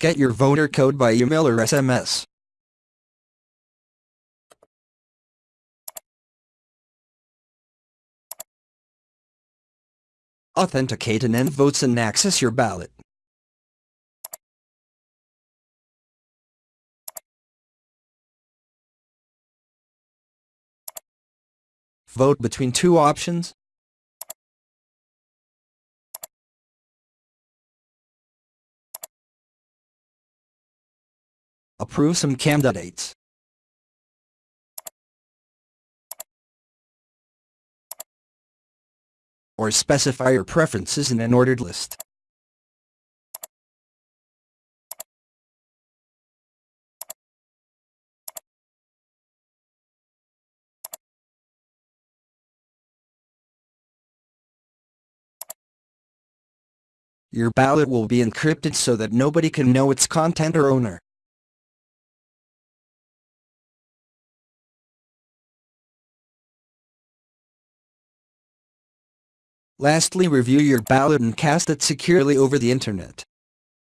Get your voter code by email or SMS. Authenticate and end votes and access your ballot. Vote between two options. Approve some candidates. Or specify your preferences in an ordered list. Your ballot will be encrypted so that nobody can know its content or owner. Lastly review your ballot and cast it securely over the internet.